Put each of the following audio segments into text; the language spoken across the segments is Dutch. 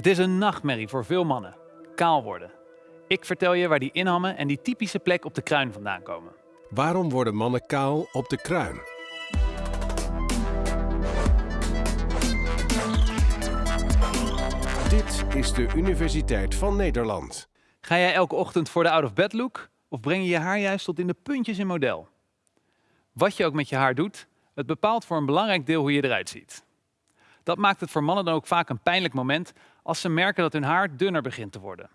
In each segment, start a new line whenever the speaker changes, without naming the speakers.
Het is een nachtmerrie voor veel mannen. Kaal worden. Ik vertel je waar die inhammen en die typische plek op de kruin vandaan komen.
Waarom worden mannen kaal op de kruin? Dit is de Universiteit van Nederland.
Ga jij elke ochtend voor de out-of-bed look of breng je je haar juist tot in de puntjes in model? Wat je ook met je haar doet, het bepaalt voor een belangrijk deel hoe je eruit ziet. Dat maakt het voor mannen dan ook vaak een pijnlijk moment als ze merken dat hun haar dunner begint te worden.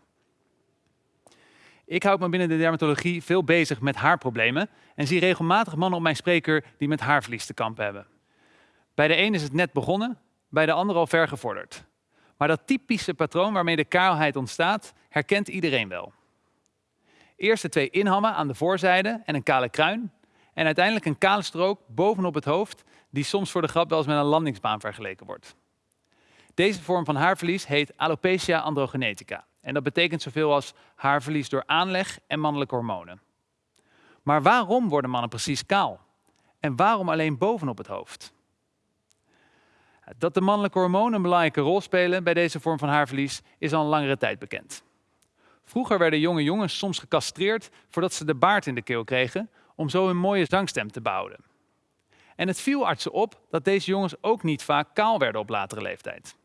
Ik houd me binnen de dermatologie veel bezig met haarproblemen en zie regelmatig mannen op mijn spreker die met haarverlies te kampen hebben. Bij de een is het net begonnen, bij de ander al ver gevorderd. Maar dat typische patroon waarmee de kaalheid ontstaat, herkent iedereen wel. Eerst de twee inhammen aan de voorzijde en een kale kruin. En uiteindelijk een kale strook bovenop het hoofd, die soms voor de grap wel eens met een landingsbaan vergeleken wordt. Deze vorm van haarverlies heet alopecia androgenetica. En dat betekent zoveel als haarverlies door aanleg en mannelijke hormonen. Maar waarom worden mannen precies kaal? En waarom alleen bovenop het hoofd? Dat de mannelijke hormonen een belangrijke rol spelen bij deze vorm van haarverlies is al een langere tijd bekend. Vroeger werden jonge jongens soms gecastreerd voordat ze de baard in de keel kregen, om zo een mooie zangstem te behouden. En het viel artsen op dat deze jongens ook niet vaak kaal werden op latere leeftijd.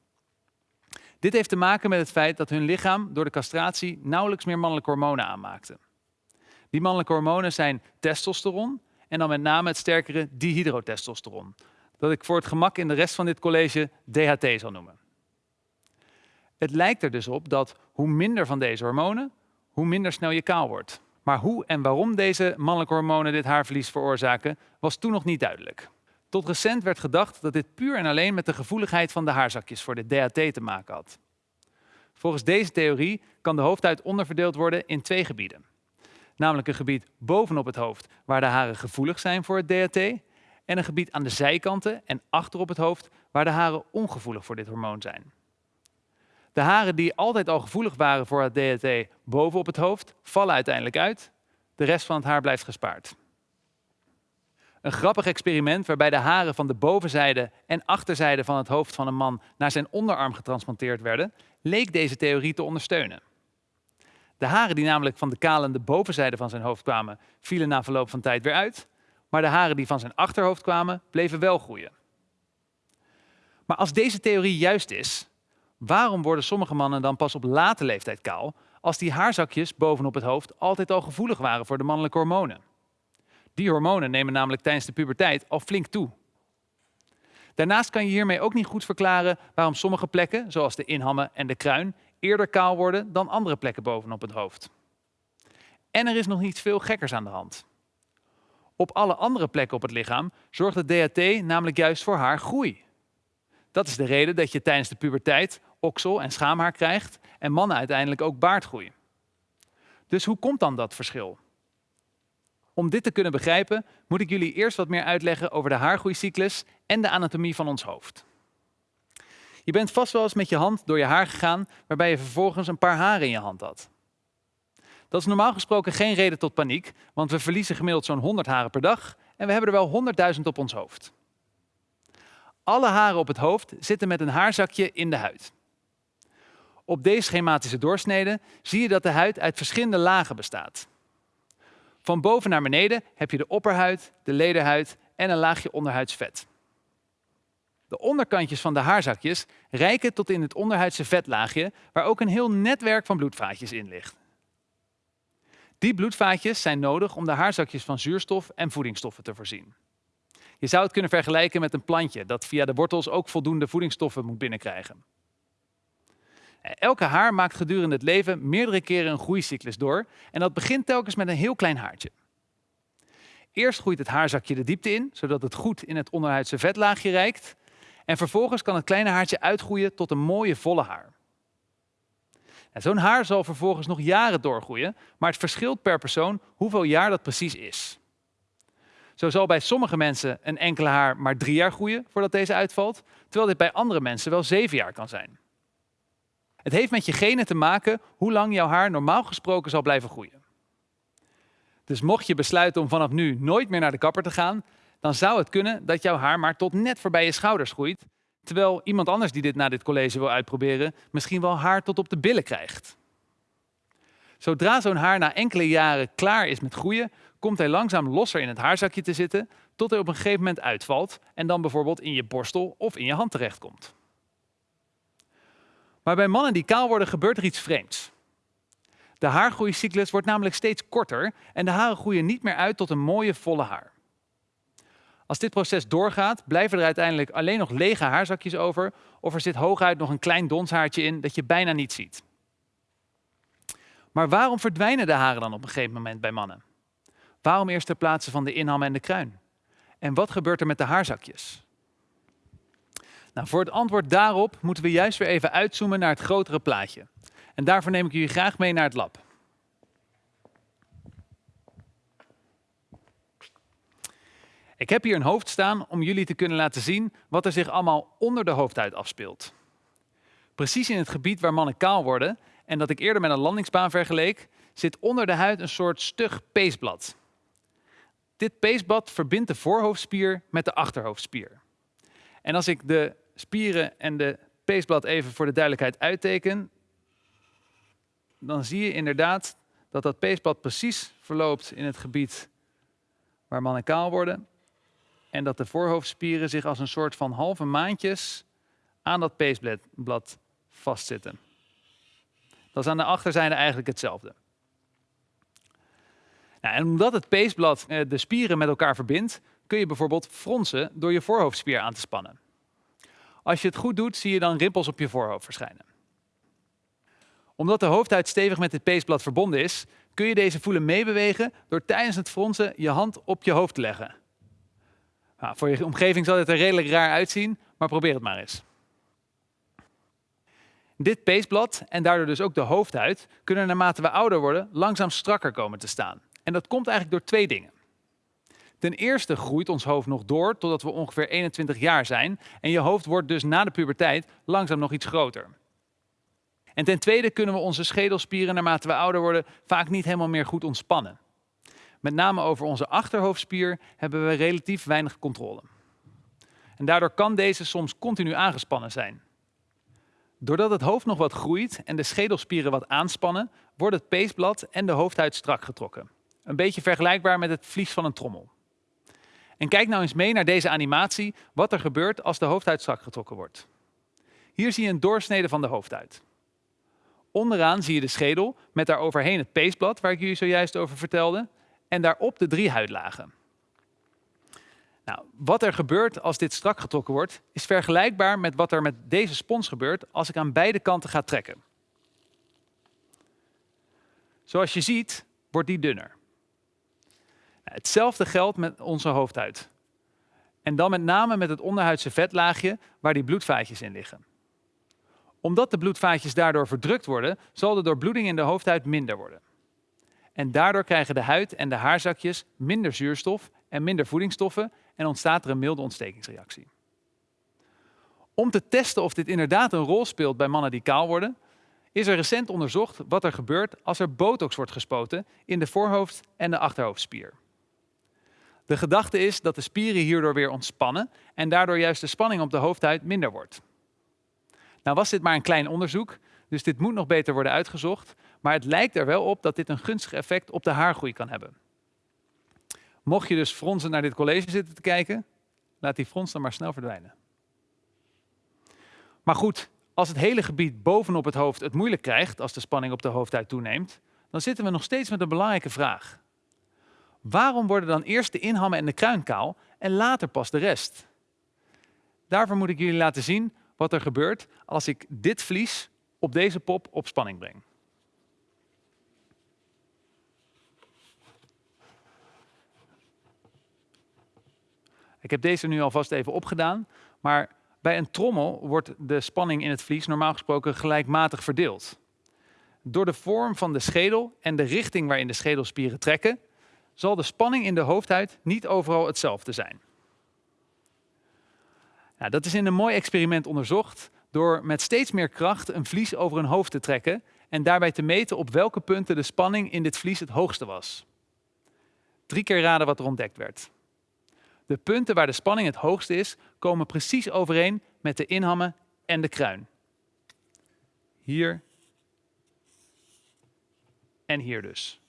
Dit heeft te maken met het feit dat hun lichaam door de castratie nauwelijks meer mannelijke hormonen aanmaakte. Die mannelijke hormonen zijn testosteron en dan met name het sterkere dihydrotestosteron, dat ik voor het gemak in de rest van dit college DHT zal noemen. Het lijkt er dus op dat hoe minder van deze hormonen, hoe minder snel je kaal wordt. Maar hoe en waarom deze mannelijke hormonen dit haarverlies veroorzaken, was toen nog niet duidelijk. Tot recent werd gedacht dat dit puur en alleen met de gevoeligheid van de haarzakjes voor de DHT te maken had. Volgens deze theorie kan de hoofdhuid onderverdeeld worden in twee gebieden. Namelijk een gebied bovenop het hoofd waar de haren gevoelig zijn voor het DHT en een gebied aan de zijkanten en achter op het hoofd waar de haren ongevoelig voor dit hormoon zijn. De haren die altijd al gevoelig waren voor het DHT bovenop het hoofd vallen uiteindelijk uit. De rest van het haar blijft gespaard. Een grappig experiment waarbij de haren van de bovenzijde en achterzijde van het hoofd van een man naar zijn onderarm getransplanteerd werden, leek deze theorie te ondersteunen. De haren die namelijk van de kalende bovenzijde van zijn hoofd kwamen, vielen na verloop van tijd weer uit, maar de haren die van zijn achterhoofd kwamen, bleven wel groeien. Maar als deze theorie juist is, waarom worden sommige mannen dan pas op late leeftijd kaal, als die haarzakjes bovenop het hoofd altijd al gevoelig waren voor de mannelijke hormonen? Die hormonen nemen namelijk tijdens de puberteit al flink toe. Daarnaast kan je hiermee ook niet goed verklaren waarom sommige plekken, zoals de inhammen en de kruin, eerder kaal worden dan andere plekken bovenop het hoofd. En er is nog iets veel gekkers aan de hand. Op alle andere plekken op het lichaam zorgt het DHT namelijk juist voor haargroei. Dat is de reden dat je tijdens de puberteit oksel- en schaamhaar krijgt en mannen uiteindelijk ook baardgroei. Dus hoe komt dan dat verschil? Om dit te kunnen begrijpen, moet ik jullie eerst wat meer uitleggen over de haargroeicyclus en de anatomie van ons hoofd. Je bent vast wel eens met je hand door je haar gegaan, waarbij je vervolgens een paar haren in je hand had. Dat is normaal gesproken geen reden tot paniek, want we verliezen gemiddeld zo'n 100 haren per dag en we hebben er wel 100.000 op ons hoofd. Alle haren op het hoofd zitten met een haarzakje in de huid. Op deze schematische doorsnede zie je dat de huid uit verschillende lagen bestaat. Van boven naar beneden heb je de opperhuid, de lederhuid en een laagje onderhuidsvet. De onderkantjes van de haarzakjes reiken tot in het onderhuidse vetlaagje, waar ook een heel netwerk van bloedvaatjes in ligt. Die bloedvaatjes zijn nodig om de haarzakjes van zuurstof en voedingsstoffen te voorzien. Je zou het kunnen vergelijken met een plantje dat via de wortels ook voldoende voedingsstoffen moet binnenkrijgen. Elke haar maakt gedurende het leven meerdere keren een groeicyclus door en dat begint telkens met een heel klein haartje. Eerst groeit het haarzakje de diepte in, zodat het goed in het onderhuidse vetlaagje reikt. En vervolgens kan het kleine haartje uitgroeien tot een mooie volle haar. Zo'n haar zal vervolgens nog jaren doorgroeien, maar het verschilt per persoon hoeveel jaar dat precies is. Zo zal bij sommige mensen een enkele haar maar drie jaar groeien voordat deze uitvalt, terwijl dit bij andere mensen wel zeven jaar kan zijn. Het heeft met je genen te maken hoe lang jouw haar normaal gesproken zal blijven groeien. Dus mocht je besluiten om vanaf nu nooit meer naar de kapper te gaan, dan zou het kunnen dat jouw haar maar tot net voorbij je schouders groeit, Terwijl iemand anders die dit na dit college wil uitproberen, misschien wel haar tot op de billen krijgt. Zodra zo'n haar na enkele jaren klaar is met groeien, komt hij langzaam losser in het haarzakje te zitten, tot hij op een gegeven moment uitvalt en dan bijvoorbeeld in je borstel of in je hand terechtkomt. Maar bij mannen die kaal worden gebeurt er iets vreemds. De haargroeicyclus wordt namelijk steeds korter en de haren groeien niet meer uit tot een mooie volle haar. Als dit proces doorgaat, blijven er uiteindelijk alleen nog lege haarzakjes over of er zit hooguit nog een klein donshaartje in dat je bijna niet ziet. Maar waarom verdwijnen de haren dan op een gegeven moment bij mannen? Waarom eerst ter plaatse van de inham en de kruin? En wat gebeurt er met de haarzakjes? Nou, voor het antwoord daarop moeten we juist weer even uitzoomen naar het grotere plaatje. En daarvoor neem ik jullie graag mee naar het lab. Ik heb hier een hoofd staan om jullie te kunnen laten zien wat er zich allemaal onder de hoofdhuid afspeelt. Precies in het gebied waar mannen kaal worden en dat ik eerder met een landingsbaan vergeleek, zit onder de huid een soort stug peesblad. Dit peesblad verbindt de voorhoofdspier met de achterhoofdspier. En als ik de spieren en de peesblad even voor de duidelijkheid uitteken, dan zie je inderdaad dat dat peesblad precies verloopt in het gebied waar mannen kaal worden. En dat de voorhoofdspieren zich als een soort van halve maandjes aan dat peesblad vastzitten. Dat is aan de achterzijde eigenlijk hetzelfde. Nou, en omdat het peesblad eh, de spieren met elkaar verbindt, kun je bijvoorbeeld fronsen door je voorhoofdspier aan te spannen. Als je het goed doet, zie je dan rimpels op je voorhoofd verschijnen. Omdat de hoofdhuid stevig met het peesblad verbonden is, kun je deze voelen meebewegen door tijdens het fronsen je hand op je hoofd te leggen. Nou, voor je omgeving zal dit er redelijk raar uitzien, maar probeer het maar eens. Dit peesblad en daardoor dus ook de hoofdhuid kunnen naarmate we ouder worden langzaam strakker komen te staan. En dat komt eigenlijk door twee dingen. Ten eerste groeit ons hoofd nog door totdat we ongeveer 21 jaar zijn en je hoofd wordt dus na de puberteit langzaam nog iets groter. En ten tweede kunnen we onze schedelspieren naarmate we ouder worden vaak niet helemaal meer goed ontspannen. Met name over onze achterhoofdspier hebben we relatief weinig controle. En daardoor kan deze soms continu aangespannen zijn. Doordat het hoofd nog wat groeit en de schedelspieren wat aanspannen, wordt het peesblad en de hoofdhuid strak getrokken. Een beetje vergelijkbaar met het vlies van een trommel. En kijk nou eens mee naar deze animatie, wat er gebeurt als de hoofdhuid strak getrokken wordt. Hier zie je een doorsnede van de hoofdhuid. Onderaan zie je de schedel met daaroverheen het peesblad, waar ik jullie zojuist over vertelde, en daarop de drie huidlagen. Nou, wat er gebeurt als dit strak getrokken wordt, is vergelijkbaar met wat er met deze spons gebeurt als ik aan beide kanten ga trekken. Zoals je ziet, wordt die dunner. Hetzelfde geldt met onze hoofdhuid. En dan met name met het onderhuidse vetlaagje waar die bloedvaatjes in liggen. Omdat de bloedvaatjes daardoor verdrukt worden, zal de doorbloeding in de hoofdhuid minder worden. En daardoor krijgen de huid en de haarzakjes minder zuurstof en minder voedingsstoffen en ontstaat er een milde ontstekingsreactie. Om te testen of dit inderdaad een rol speelt bij mannen die kaal worden, is er recent onderzocht wat er gebeurt als er botox wordt gespoten in de voorhoofd- en de achterhoofdspier. De gedachte is dat de spieren hierdoor weer ontspannen en daardoor juist de spanning op de hoofdhuid minder wordt. Nou was dit maar een klein onderzoek, dus dit moet nog beter worden uitgezocht, maar het lijkt er wel op dat dit een gunstig effect op de haargroei kan hebben. Mocht je dus fronsen naar dit college zitten te kijken, laat die frons dan maar snel verdwijnen. Maar goed, als het hele gebied bovenop het hoofd het moeilijk krijgt als de spanning op de hoofdhuid toeneemt, dan zitten we nog steeds met een belangrijke vraag. Waarom worden dan eerst de inhammen en de kruin kaal en later pas de rest? Daarvoor moet ik jullie laten zien wat er gebeurt als ik dit vlies op deze pop op spanning breng. Ik heb deze nu alvast even opgedaan, maar bij een trommel wordt de spanning in het vlies normaal gesproken gelijkmatig verdeeld. Door de vorm van de schedel en de richting waarin de schedelspieren trekken, zal de spanning in de hoofdhuid niet overal hetzelfde zijn. Dat is in een mooi experiment onderzocht door met steeds meer kracht een vlies over een hoofd te trekken en daarbij te meten op welke punten de spanning in dit vlies het hoogste was. Drie keer raden wat er ontdekt werd. De punten waar de spanning het hoogste is, komen precies overeen met de inhammen en de kruin. Hier en hier dus.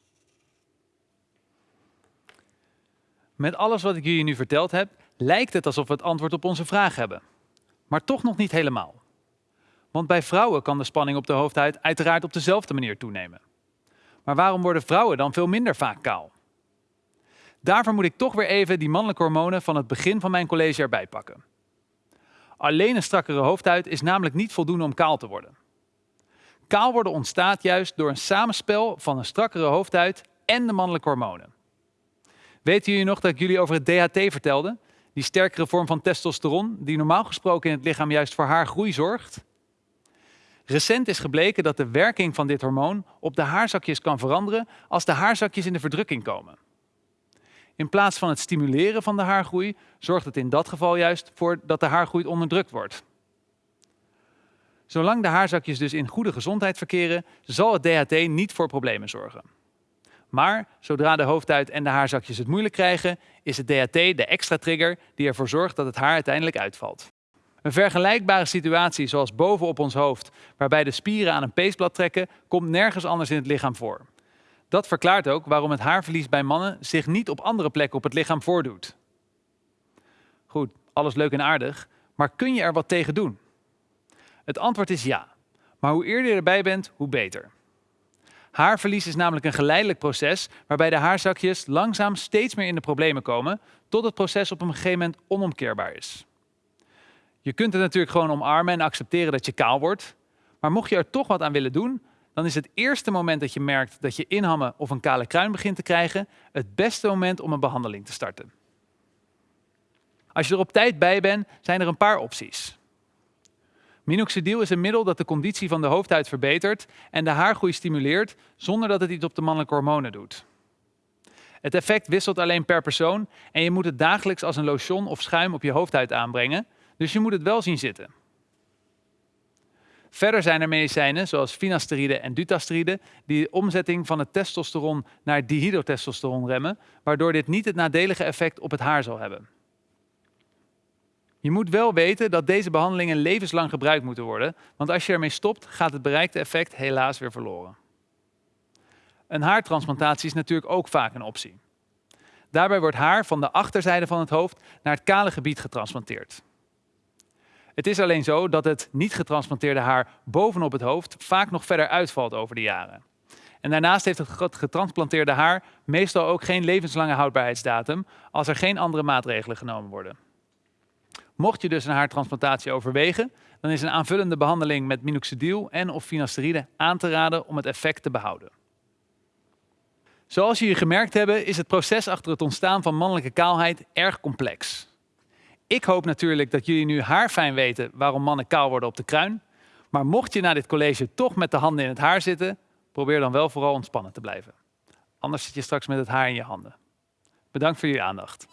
Met alles wat ik jullie nu verteld heb, lijkt het alsof we het antwoord op onze vraag hebben. Maar toch nog niet helemaal. Want bij vrouwen kan de spanning op de hoofdhuid uiteraard op dezelfde manier toenemen. Maar waarom worden vrouwen dan veel minder vaak kaal? Daarvoor moet ik toch weer even die mannelijke hormonen van het begin van mijn college erbij pakken. Alleen een strakkere hoofdhuid is namelijk niet voldoende om kaal te worden. Kaal worden ontstaat juist door een samenspel van een strakkere hoofdhuid en de mannelijke hormonen. Weten jullie nog dat ik jullie over het DHT vertelde? Die sterkere vorm van testosteron, die normaal gesproken in het lichaam juist voor haargroei zorgt? Recent is gebleken dat de werking van dit hormoon op de haarzakjes kan veranderen als de haarzakjes in de verdrukking komen. In plaats van het stimuleren van de haargroei zorgt het in dat geval juist voor dat de haargroei onderdrukt wordt. Zolang de haarzakjes dus in goede gezondheid verkeren, zal het DHT niet voor problemen zorgen. Maar zodra de hoofdhuid en de haarzakjes het moeilijk krijgen, is het DHT de extra trigger die ervoor zorgt dat het haar uiteindelijk uitvalt. Een vergelijkbare situatie zoals boven op ons hoofd, waarbij de spieren aan een peesblad trekken, komt nergens anders in het lichaam voor. Dat verklaart ook waarom het haarverlies bij mannen zich niet op andere plekken op het lichaam voordoet. Goed, alles leuk en aardig, maar kun je er wat tegen doen? Het antwoord is ja. Maar hoe eerder je erbij bent, hoe beter. Haarverlies is namelijk een geleidelijk proces waarbij de haarzakjes langzaam steeds meer in de problemen komen, tot het proces op een gegeven moment onomkeerbaar is. Je kunt het natuurlijk gewoon omarmen en accepteren dat je kaal wordt, maar mocht je er toch wat aan willen doen, dan is het eerste moment dat je merkt dat je inhammen of een kale kruin begint te krijgen, het beste moment om een behandeling te starten. Als je er op tijd bij bent, zijn er een paar opties. Minoxidil is een middel dat de conditie van de hoofdhuid verbetert en de haargroei stimuleert zonder dat het iets op de mannelijke hormonen doet. Het effect wisselt alleen per persoon en je moet het dagelijks als een lotion of schuim op je hoofdhuid aanbrengen, dus je moet het wel zien zitten. Verder zijn er medicijnen zoals finasteride en dutasteride die de omzetting van het testosteron naar dihydrotestosteron remmen, waardoor dit niet het nadelige effect op het haar zal hebben. Je moet wel weten dat deze behandelingen levenslang gebruikt moeten worden, want als je ermee stopt, gaat het bereikte effect helaas weer verloren. Een haartransplantatie is natuurlijk ook vaak een optie. Daarbij wordt haar van de achterzijde van het hoofd naar het kale gebied getransplanteerd. Het is alleen zo dat het niet getransplanteerde haar bovenop het hoofd vaak nog verder uitvalt over de jaren. En daarnaast heeft het getransplanteerde haar meestal ook geen levenslange houdbaarheidsdatum als er geen andere maatregelen genomen worden. Mocht je dus een haartransplantatie overwegen, dan is een aanvullende behandeling met minoxidil en of finasteride aan te raden om het effect te behouden. Zoals jullie gemerkt hebben, is het proces achter het ontstaan van mannelijke kaalheid erg complex. Ik hoop natuurlijk dat jullie nu haarfijn weten waarom mannen kaal worden op de kruin. Maar mocht je na dit college toch met de handen in het haar zitten, probeer dan wel vooral ontspannen te blijven. Anders zit je straks met het haar in je handen. Bedankt voor jullie aandacht.